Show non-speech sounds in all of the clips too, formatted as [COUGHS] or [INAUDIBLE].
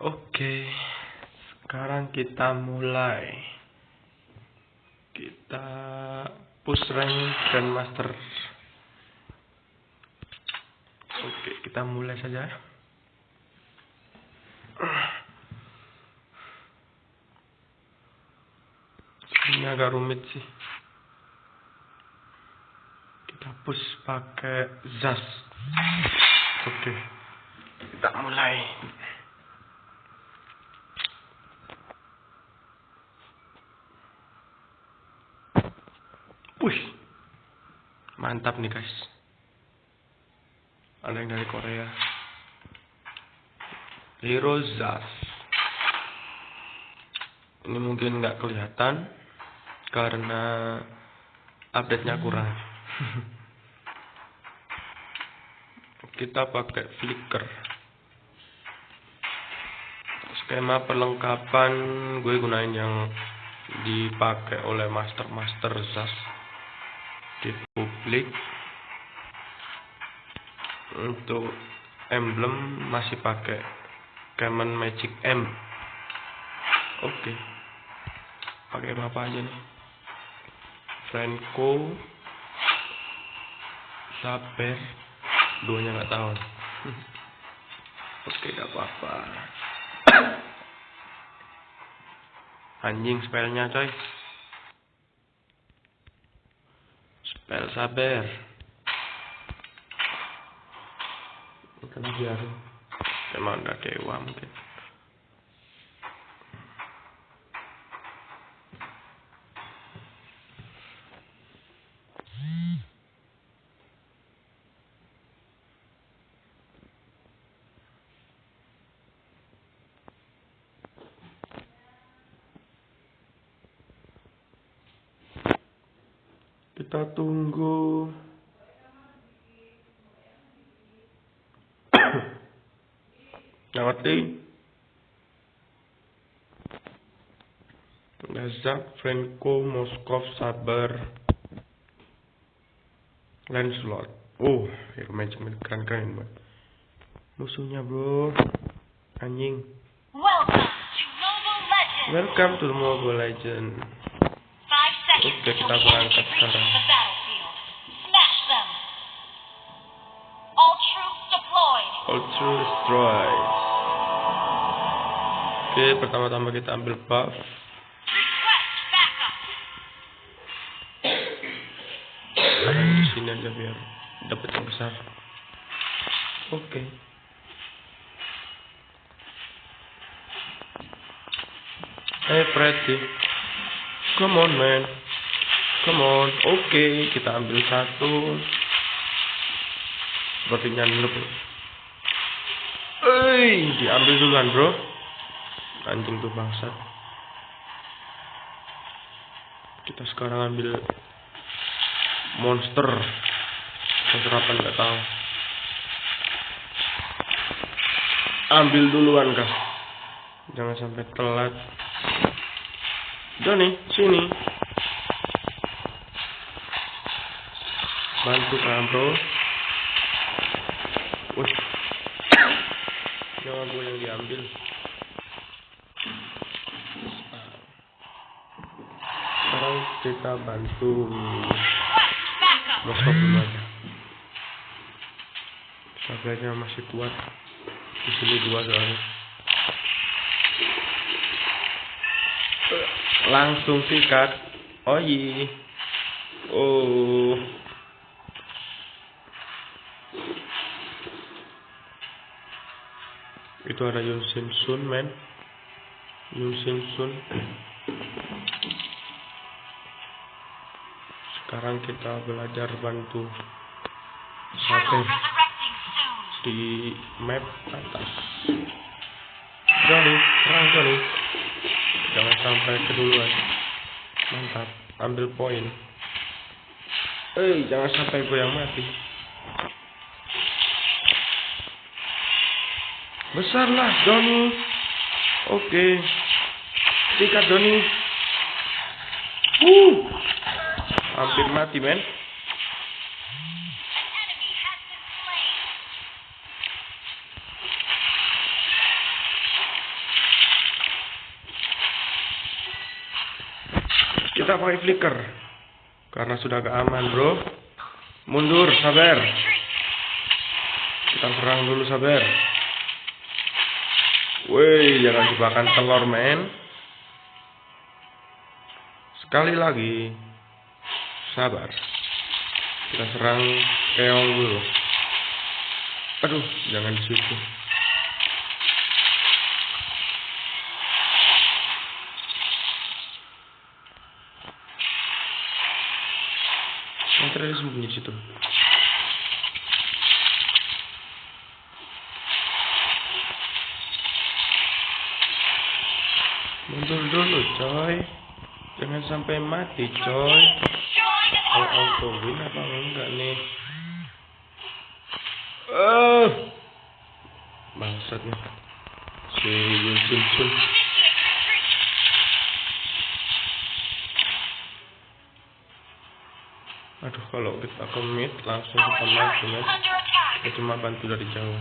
Oke, sekarang kita mulai. Kita push rank Grandmaster. Oke, kita mulai saja. Ini agak rumit sih. Kita push pakai Zas. Oke, kita mulai. Wih, mantap nih guys. Ada yang dari Korea. Hero Zas. Ini mungkin nggak kelihatan karena update-nya kurang. [LAUGHS] Kita pakai flicker. Skema perlengkapan gue gunain yang dipakai oleh master-master Zas publik untuk emblem masih pakai Common Magic M. Oke. Pakai apa aja nih? Franco Saber duanya nggak tahu. [LAUGHS] Oke gak apa-apa. [COUGHS] Anjing spellnya coy spell sabar. Ini kan biar emang udah dewa mungkin kita tunggu Ngerti Lazak, Franco, Moskov, Sabar Lancelot. Oh, hero magic keren-keren banget Musuhnya bro. Anjing. Welcome to Mobile Legends! Welcome to Mobile Legend Oke, kita berangkat sekarang. All troops deployed! Oke, pertama-tama kita ambil buff di sini aja biar dapat yang besar. Oke. Hey Freddy. Come on man. Come on. Oke kita ambil satu. Sepertinya noob Eh, diambil duluan bro Anjing tuh bangsat. Kita sekarang ambil monster. Monster apa nggak tahu. Ambil duluan kah jangan sampai telat. Johnny sini. Bantu kan bro. Wih. jangan gue yang diambil sekarang kita bantu! Moskov dulu aja. Sabarnya masih kuat. Di sini dua soalnya. Langsung sikat. Iya. Oh. Itu ada Yun Sun, men. Yun Sun. Sekarang kita belajar bantu soon! di map atas. Johnny, serang Johnny. Jangan sampai keduluan. Mantap, ambil poin. Eh, jangan sampai gue yang mati. Besarlah Johnny. Oke. Sikat Johnny. Uh hampir mati men. Kita pakai flicker. Karena sudah gak aman bro. Mundur sabar. Kita serang dulu sabar. Woi, jangan jebakan telur, men. Sekali lagi, Sabar. Kita serang keong dulu. Aduh, jangan di situ. Terakhir sembunyi di situ. Mundur dulu, coy. Jangan sampai mati, coy. Mau win apa enggak nih? Eh, bangsat nih. Si Yun Sun Sun. Initiate retreat. Aduh, kalau kita commit langsung kita mati, attack. Kita cuma bantu dari jauh.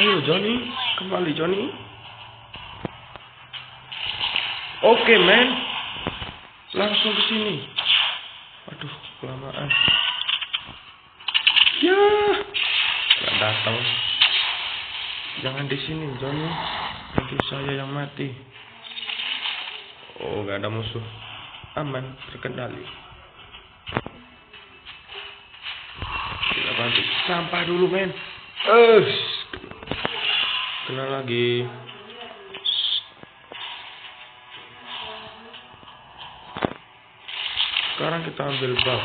Ayo, Johnny. Kembali, Johnny. Oke, men. Langsung ke sini. Aduh, kelamaan. Ya. Gak datang. Jangan di sini, Johnny. Nanti saya yang mati. Oh, gak ada musuh. Aman, terkendali. Kita bantu. Sampah dulu, men. Eh, kena lagi. Sekarang kita ambil backup.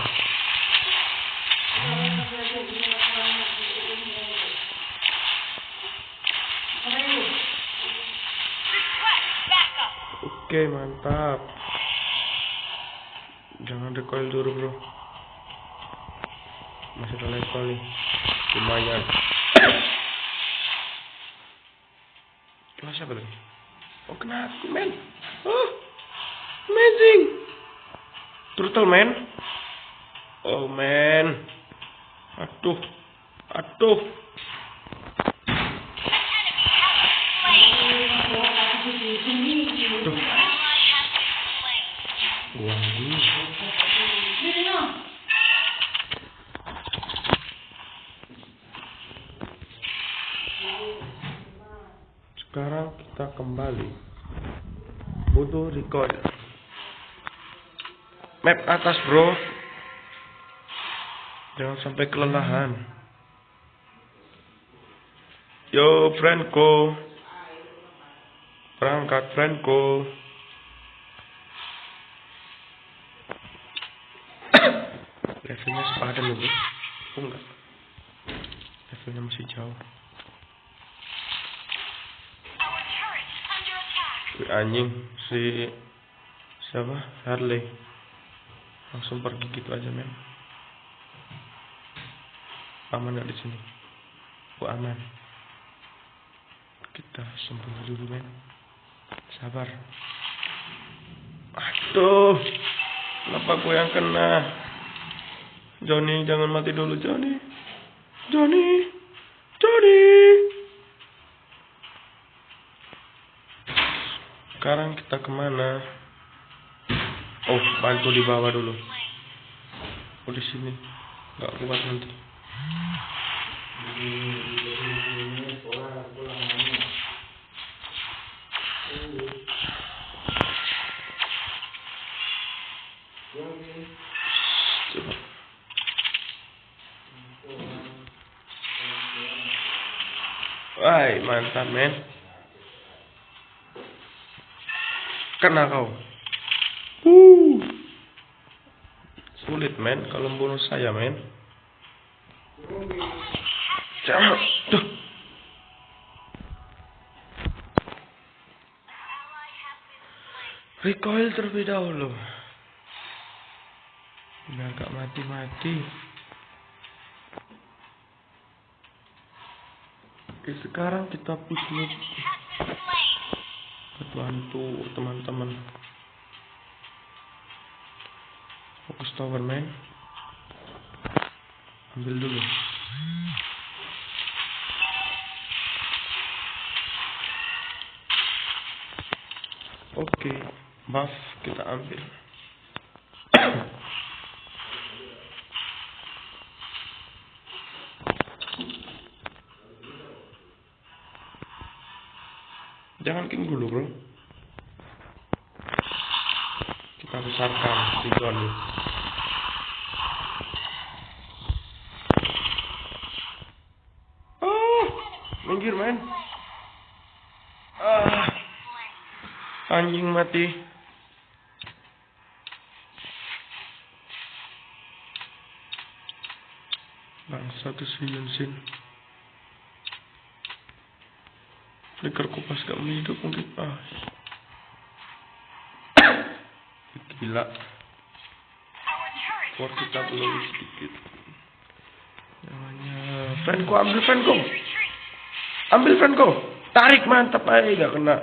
Oke, mantap. Jangan recoil dulu, bro. Masih ada level nih. Lumayan. Kena siapa tadi? Oh, kena men. Oh, amazing. Turtle, man. Oh, man. Aduh. Aduh. Aduh. Ally has been slain. Waduh. Sekarang kita kembali. Butuh recoil. Map atas bro. Jangan sampai kelelahan. Yo, friendku. Berangkat, friendku. [COUGHS] Levelnya sepadan bro. Oh, enggak. Levelnya masih jauh. Anjing si siapa Harley langsung pergi gitu aja men. Aman nggak di sini? Oh aman. Kita sembunyi dulu men. Sabar. Aduh. Kenapa gue yang kena? Johnny jangan mati dulu Johnny Johnny Johnny Sekarang kita ke mana? Oh, bantu di bawah dulu. Oh, di sini. Gak kuat nanti. Coba. Mantap men. Kena kau. Uh. Sulit men kalau bunuh saya men. Jangan. Slain. Recoil terlebih dahulu. Udah agak mati-mati. Oke, sekarang kita push. Bantu teman-teman. Tower man. Ambil dulu. Oke, buff kita ambil jangan king dulu bro kita besarkan si Johnny oh minggir men. Ah. Anjing mati. Bangsa tuh si Yunsin. Flicker kupas gak hidup mungkin. Ah. Gila. War kita belum sedikit. Namanya Franco ambil Franco Retreat. Ambil Franco tarik mantap aja gak kena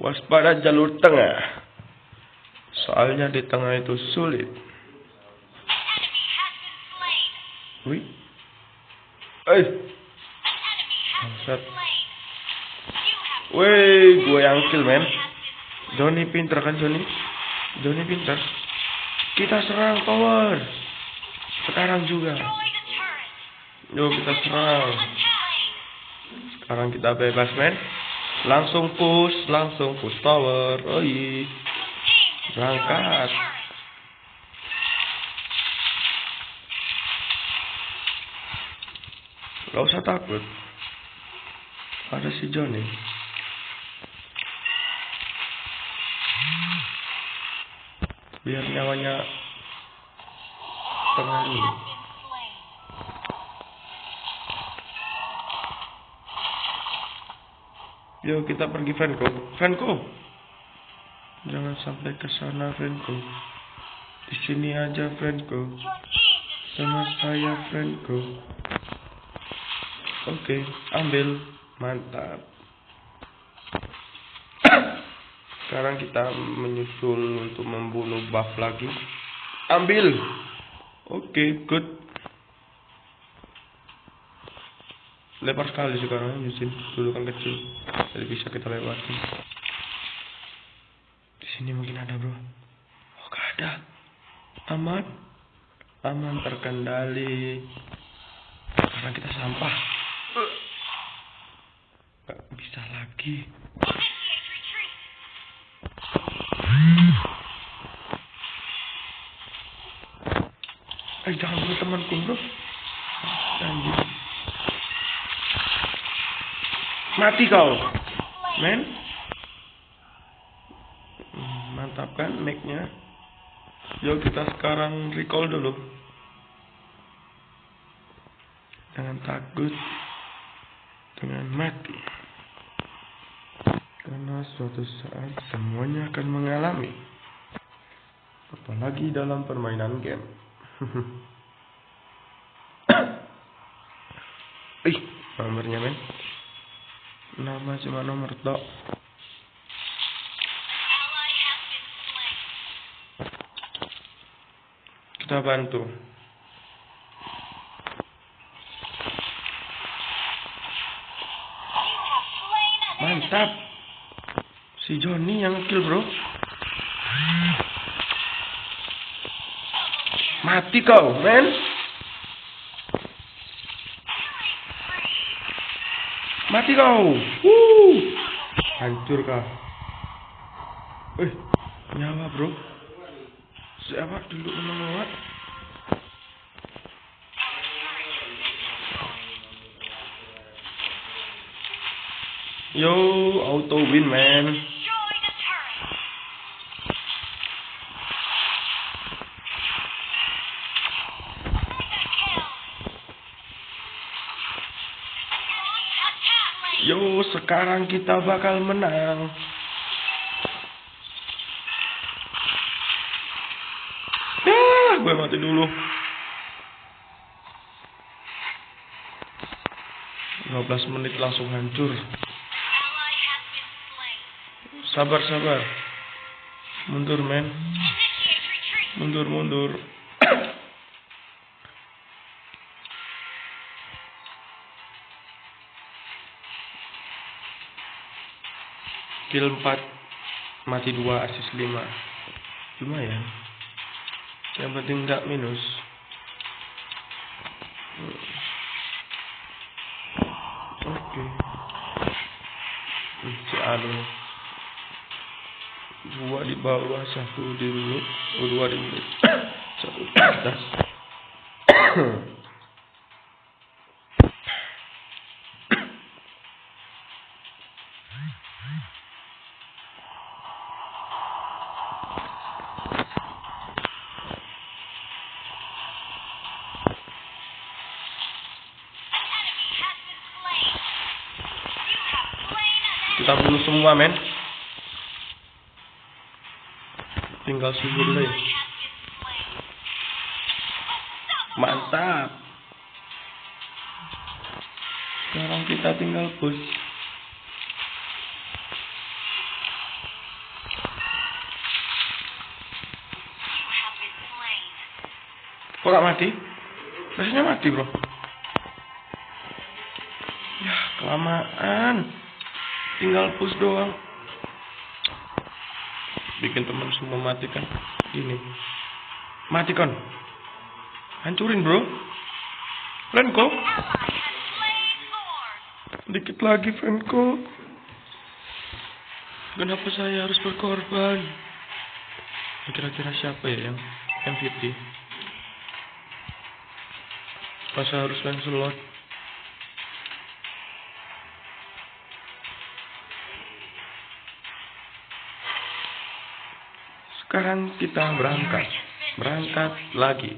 waspada jalur tengah soalnya di tengah itu sulit wih eh Bangsat. Weh, gue yang kill men. Johnny pinter kan Johnny? Johnny pinter. Kita serang tower. Sekarang juga. Yuk kita serang. Sekarang kita bebas men. Langsung push, langsung push tower. Oi. Berangkat. Gak usah takut. Ada si Johnny. Biar nyawanya slain. Yuk kita pergi Franco. Franco. Jangan sampai ke sana Franco. Di sini aja Franco. Sama saya. Franco. Oke, ambil. Mantap. Sekarang kita menyusul untuk membunuh buff lagi. Ambil. Oke, good. Lebar sekali sekarang Yusin. Dulu kan kecil. Jadi bisa kita lewatin. Di sini mungkin ada, Bro. Oh, gak ada. Aman. Aman terkendali. Karena kita sampah. Gak bisa lagi. Temanku bro. Anjir. Mati kau, men. Hmm, Mantap kan make-nya. Yuk kita sekarang recall dulu. Jangan takut dengan mati. Karena suatu saat semuanya akan mengalami. Apalagi dalam permainan game. [LAUGHS] Ih, nomornya men. Nama cuma nomor tok. Kita bantu. Mantap. Si Johnny yang kill bro. Mati kau, men. Mati kau. Wuh. Hancur kah? Eh, nyawa bro. Siapa dulu menolak? Yo, auto win man. Sekarang kita bakal menang. Ya, gue mati dulu. 15 menit langsung hancur. Sabar, sabar. Mundur, men. Mundur, mundur. Kill 4 Mati 2 Asis 5 Lumayan Yang penting nggak minus. Oke. Hmm, Si Dua di bawah Satu di dulu oh, Dua di mid [COUGHS] Satu di atas bunuh semua men Tinggal subur slain. Unstoppable. Mantap Sekarang kita tinggal push. Kok gak mati? Rasanya mati bro Ya kelamaan Tinggal push doang. Bikin temen semua mati kan Gini Mati kon Hancurin bro. Renko. Dikit lagi Renko. Kenapa saya harus berkorban? Kira-kira siapa ya yang MVP Masa harus Lancelot Sekarang kita berangkat Berangkat lagi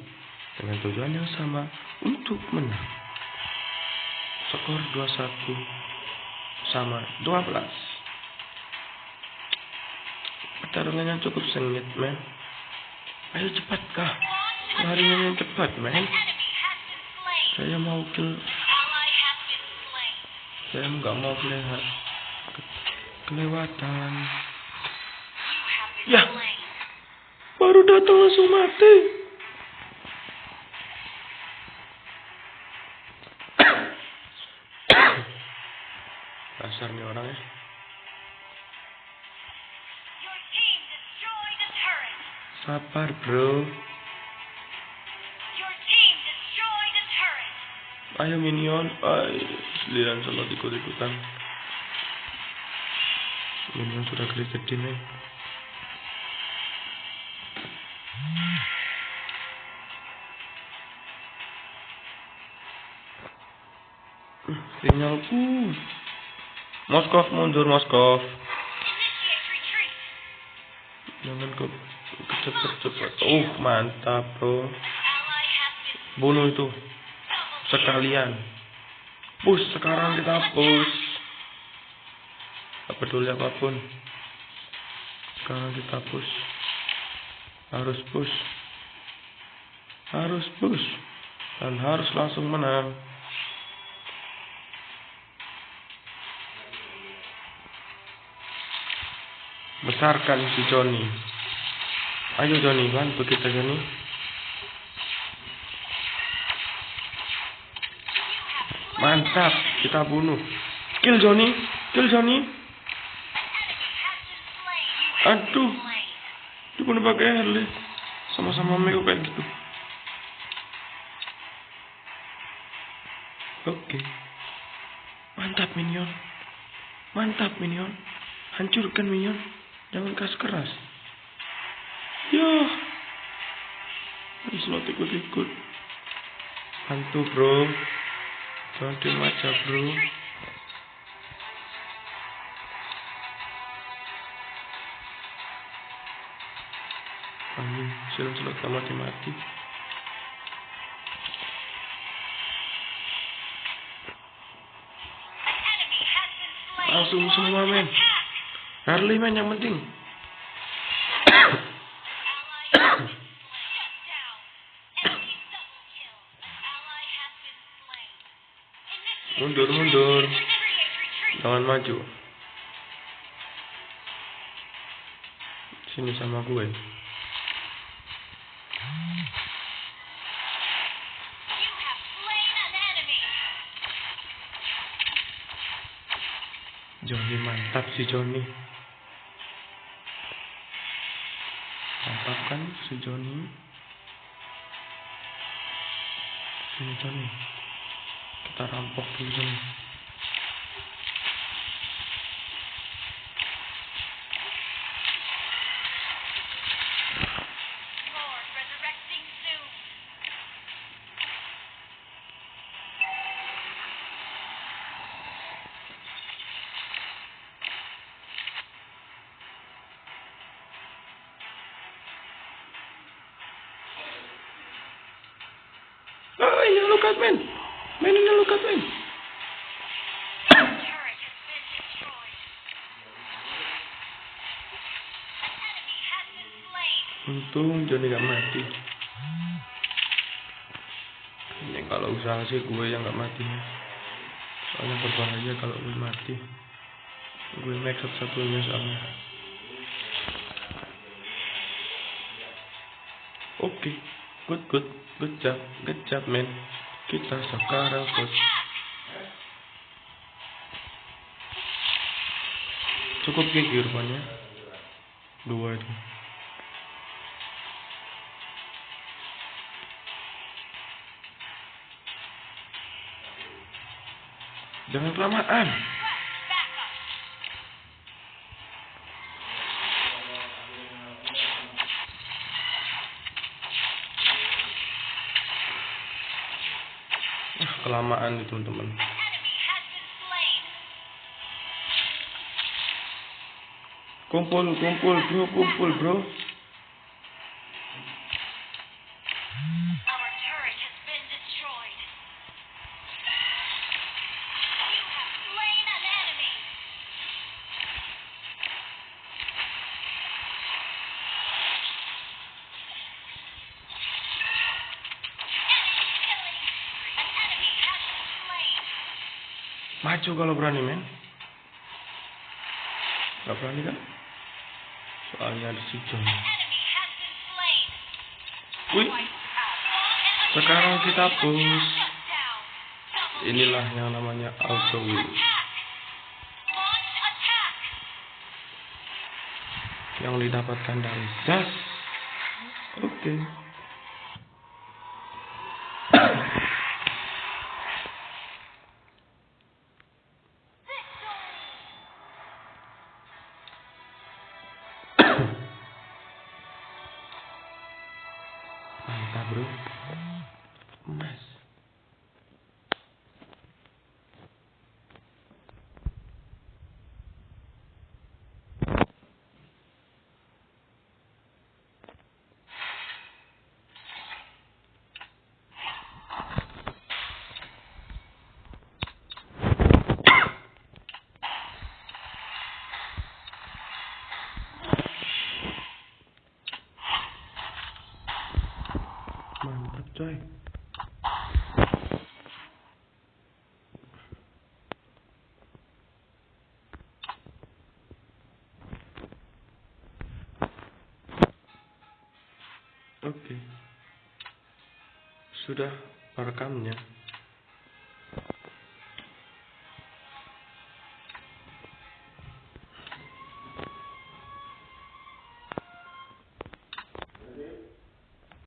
Dengan tujuan yang sama Untuk menang Skor 21 Sama 12 Pertarungan yang cukup sengit men Ayo cepat kah yang cepat men. Saya mau kill. Saya nggak mau kelewat Kelewatan Ya. Baru datang langsung mati Dasar nih orang ya. Sabar bro. Ayo minion Ay, Seliran selalu ikut-ikutan Minion sudah gede nih Sinyalku. Moskov mundur Moskov. Jangan ke cepet-cepet Uh mantap bro. Bunuh itu. Sekalian. Push sekarang kita push tak peduli apa pun. Sekarang kita push harus push harus push dan harus langsung menang besarkan si Johnny ayo Johnny bantu kita Johnny Mantap, kita bunuh. Kill Johnny, kill have Aduh, dibunuh pakai Harley. Sama-sama Mego kayak gitu. Oke. Mantap Minion. Mantap Minion. Hancurkan Minion. Jangan keras keras. Ya. Ini slot ikut-ikut. Hantu bro. Jangan diem aja bro. Amin. Enemy has been slain. Langsung semua men. Harley men yang penting. Mundur, mundur. Jangan maju. Sini sama gue. Johnny mantap si Johnny. Si Joni sini Joni kita rampok dulu Joni mati. Ini kalau usaha sih gue yang gak mati. Ya soalnya berbahaya kalau gue mati. Gue max satu-satunya soalnya oke good good good job good job men kita sekarang good cukup gigi rupanya. Dua itu jangan kelamaan. Ah, kelamaan itu teman-teman kumpul kumpul bro kumpul bro maju kalau berani men. Gak berani kan? Soalnya ada si John. Wih. Sekarang kita push inilah yang namanya auto attack. yang didapatkan dari Zas. Oke. mantap Sudah perekamnya.